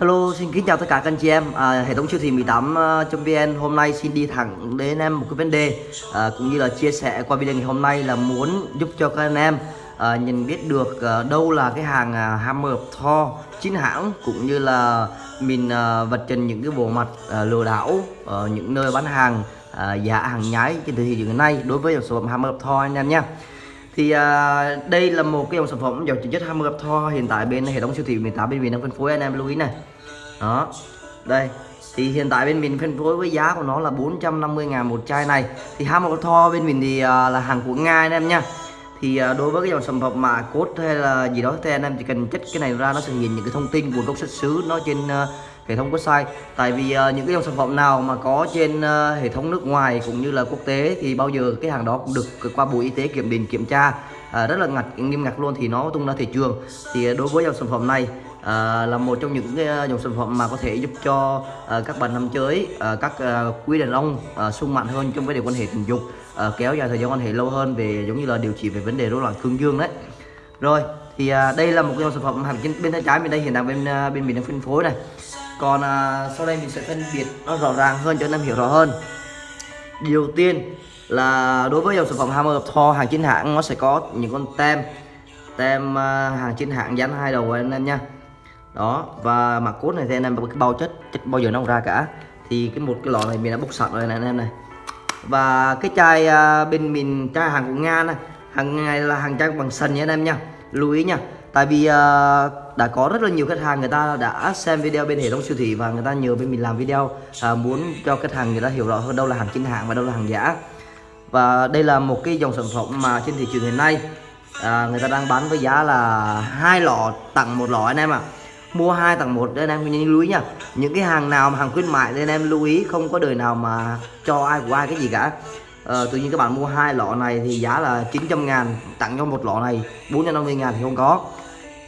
Hello, xin kính chào tất cả các anh chị em. À, hệ thống siêu thị 18.vn à, hôm nay xin đi thẳng đến em một cái vấn đề à, cũng như là chia sẻ qua video ngày hôm nay là muốn giúp cho các anh em à, nhận biết được à, đâu là cái hàng à, Hammer Thor chính hãng cũng như là mình à, vật trình những cái bộ mặt à, lừa đảo ở những nơi bán hàng à, giả hàng nhái trên thị trường hiện nay đối với dòng sản phẩm Hammer Thor anh em nhé thì à, đây là một cái dòng sản phẩm dòng chính chất Hammer gặp Thor hiện tại bên hệ thống siêu thị 18 bên mình đang phân phối anh em lưu ý này đó. Đây thì hiện tại bên mình phân phối với giá của nó là 450 ngàn một chai này. Thì Hammer Thor bên mình thì uh, là hàng của Nga anh em nha thì uh, đối với cái dòng sản phẩm mà cốt hay là gì đó thì anh em chỉ cần chất cái này ra nó sẽ hiện những cái thông tin nguồn gốc xuất xứ nó trên uh, hệ thống website. Tại vì uh, những cái dòng sản phẩm nào mà có trên uh, hệ thống nước ngoài cũng như là quốc tế thì bao giờ cái hàng đó cũng được qua bộ y tế kiểm định kiểm tra uh, rất là ngặt nghiêm ngặt luôn thì nó tung ra thị trường. Thì uh, đối với dòng sản phẩm này à, là một trong những cái dòng sản phẩm mà có thể giúp cho à, các bạn nam giới à, các à, quý đàn ông à, sung mạnh hơn trong vấn đề quan hệ tình dục à, kéo dài thời gian quan hệ lâu hơn về giống như là điều trị về vấn đề rối loạn cương dương đấy. Rồi thì à, đây là một cái dòng sản phẩm hàng bên tay trái bên đây hiện đang bên bên mình đang phân phối này còn à, sau đây mình sẽ phân biệt nó rõ ràng hơn cho anh em hiểu rõ hơn. Điều tiên là đối với dòng sản phẩm Hammer Thor hàng chính hãng nó sẽ có những con tem tem à, hàng chính hãng dán hai đầu anh em nha. Đó và mặt cốt này thì anh em cái bao chất chất bao giờ nó không ra cả. Thì cái một cái lọ này mình đã bốc sạch rồi này anh em này. Và cái chai à, bên mình chai hàng của nga này hàng này là hàng chai bằng sần nha anh em nha. Lưu ý nha tại vì uh, đã có rất là nhiều khách hàng người ta đã xem video bên hệ thống siêu thị và người ta nhờ bên mình làm video uh, muốn cho khách hàng người ta hiểu rõ hơn đâu là hàng chính hãng và đâu là hàng giả. Và đây là một cái dòng sản phẩm mà trên thị trường hiện nay à, người ta đang bán với giá là hai lọ tặng một lọ anh em ạ. À. mua hai tặng một anh em nhớ lưu ý nha. Những cái hàng nào mà hàng khuyến mại thì anh em lưu ý không có đời nào mà cho ai của ai cái gì cả. Ờ, tự nhiên các bạn mua hai lọ này thì giá là 900 ngàn tặng cho một lọ này 450 ngàn thì không có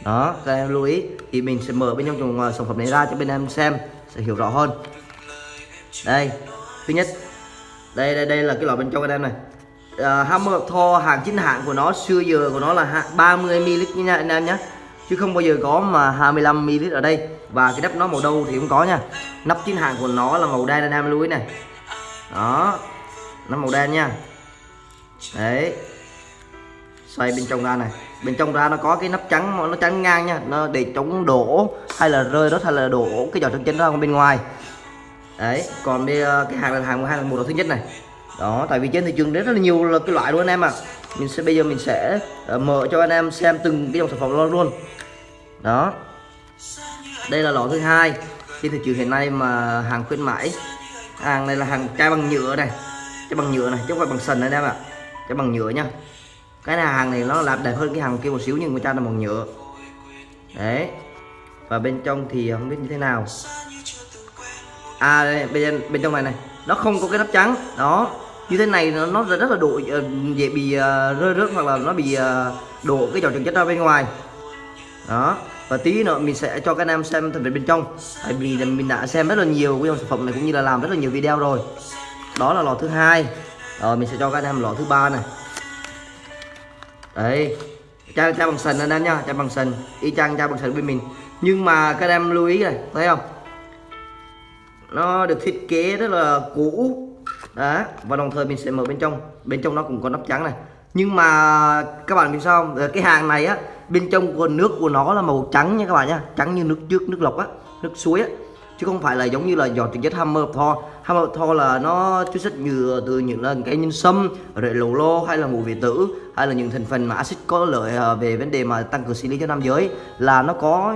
đó các em lưu ý. Thì mình sẽ mở bên trong dòng ờ, sản phẩm này ra cho bên em xem sẽ hiểu rõ hơn. Đây thứ nhất. Đây đây đây là cái lọ bên trong bên em này. Uh, Hammer Thor hàng chính hãng của nó xưa giờ của nó là 30 ml nha anh em nhé. Chứ không bao giờ có mà 25 ml ở đây. Và cái nắp nó màu đâu thì cũng có nha. Nắp chính hãng của nó là màu đen anh em lưu ý này. Đó nó màu đen nha. Đấy. Xoay bên trong ra này bên trong ra nó có cái nắp trắng nó trắng ngang nha nó để chống đổ hay là rơi đó hay là đổ cái giỏ chân ra bên ngoài. Đấy còn đây ờ, cái hàng là hàng hai là một thứ nhất này. Đó tại vì trên thị trường rất là nhiều là cái loại luôn anh em à mình sẽ bây giờ mình sẽ uh, mở cho anh em xem từng cái dòng sản phẩm luôn. Đó. Đây là lọ thứ hai. Trên thị trường hiện nay mà hàng khuyến mãi hàng này là hàng chai bằng nhựa này. Chai bằng nhựa này chứ không phải bằng sần anh em ạ. À. chai bằng nhựa nha cái này hàng này nó làm đẹp hơn cái hàng kia một xíu nhưng người ta là bằng nhựa. Đấy. Và bên trong thì không biết như thế nào. À đây, bên bên trong này này. Nó không có cái nắp trắng. Đó. Như thế này nó, nó rất là độ ờ, dễ bị uh, rơi rớt hoặc là nó bị uh, đổ cái trò trứng chất ra bên ngoài. Đó. Và tí nữa mình sẽ cho các anh em xem thành phần bên trong. Tại vì mình đã xem rất là nhiều cái dòng sản phẩm này cũng như là làm rất là nhiều video rồi. Đó là lò thứ hai. Rồi mình sẽ cho các anh em lò thứ ba này đấy. Chai chai bằng sần anh em nha chai bằng sần. Y chang chai bằng sần bên mình. Nhưng mà các em lưu ý này, thấy không? Nó được thiết kế rất là cũ. Đó, và đồng thời mình sẽ mở bên trong. Bên trong nó cũng có nắp trắng này. Nhưng mà các bạn biết sao không? Ờ, cái hàng này á, bên trong của nước của nó là màu trắng nha các bạn nhá trắng như nước trước, nước lọc á, nước suối á chứ không phải là giống như là giọt trực chất hammer thor. Hammer thor là nó chứa rất nhiều từ những là cái nhân sâm rồi lồ lô hay là ngũ vị tử hay là những thành phần mà axit có lợi à, về vấn đề mà tăng cường sinh lý cho nam giới. Là nó có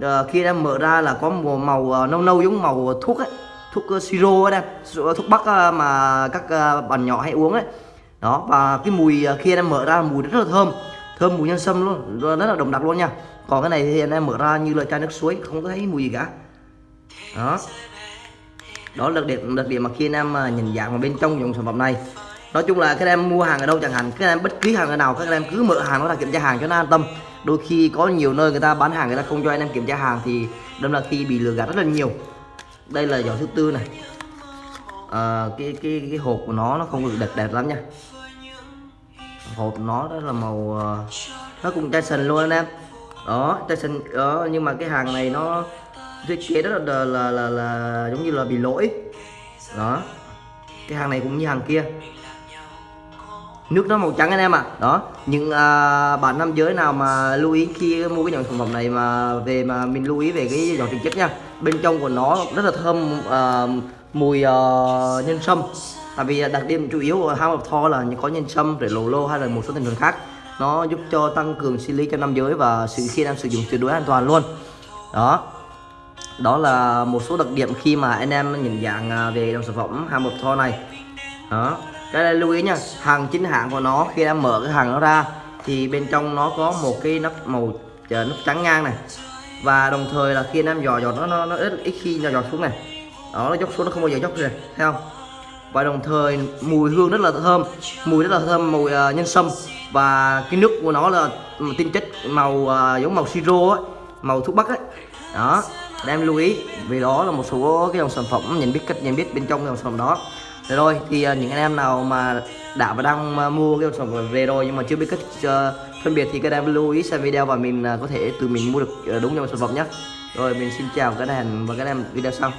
à, khi em mở ra là có màu, màu à, nâu nâu giống màu thuốc ấy thuốc siro ấy thuốc bắc mà các bạn nhỏ hay uống ấy. Đó và cái mùi khi em mở ra mùi rất là thơm thơm mùi nhân sâm luôn rất là đậm đặc luôn nha. Còn cái này thì anh em mở ra như là chai nước suối không có thấy mùi gì cả đó. Đó là đặc điểm đặc điểm mà khi anh em à, nhìn dạng vào bên trong dòng sản phẩm này. Nói chung là các em mua hàng ở đâu chẳng hạn các em bất cứ hàng ở nào các em cứ mở hàng nó là kiểm tra hàng cho nó an tâm. Đôi khi có nhiều nơi người ta bán hàng người ta không cho anh em kiểm tra hàng thì đâm là khi bị lừa gạt rất là nhiều. Đây là giỏ thứ tư này. À, cái cái cái hộp của nó nó không được đẹp đẹp lắm nha. Hộp nó đó là màu à, nó cũng chai sần luôn anh em. Đó chai sần đó nhưng mà cái hàng này nó thiết kế rất là, là là là giống như là bị lỗi. Đó. Cái hàng này cũng như hàng kia. Nước nó màu trắng anh em ạ. À. đó. Những à, bạn nam giới nào mà lưu ý khi mua cái dòng sản phẩm này mà về mà mình lưu ý về cái dòng thực chất nha. Bên trong của nó rất là thơm à, mùi à, nhân sâm. Tại vì đặc điểm chủ yếu của House of Thor là có nhân sâm rồi lồ lô hay là một số thành phần khác. Nó giúp cho tăng cường sinh lý cho nam giới và sự khi nam sử dụng tuyệt đối an toàn luôn. Đó đó là một số đặc điểm khi mà anh em nhận dạng à, về dòng sản phẩm hàng một Thor này. Đó cái này lưu ý nha hàng chính hãng của nó khi em mở cái hàng nó ra thì bên trong nó có một cái nắp màu à, nắp trắng ngang này. Và đồng thời là khi anh em dò dò nó nó, nó ít, ít khi dò dò xuống này. Đó nó dốc xuống nó không bao giờ dốc rồi thấy không? Và đồng thời mùi hương rất là thơm mùi rất là thơm mùi uh, nhân sâm. Và cái nước của nó là tinh chất màu uh, giống màu siro ấy màu thuốc bắc ấy đó đem lưu ý vì đó là một số cái dòng sản phẩm nhận biết cách nhận biết bên trong dòng sản phẩm đó. Thế rồi thì à, những anh em nào mà đã và đang à, mua cái dòng sản phẩm về rồi nhưng mà chưa biết cách uh, phân biệt thì các em lưu ý xem video và mình uh, có thể từ mình mua được uh, đúng dòng sản phẩm nhé. Rồi mình xin chào các em và các em video sau.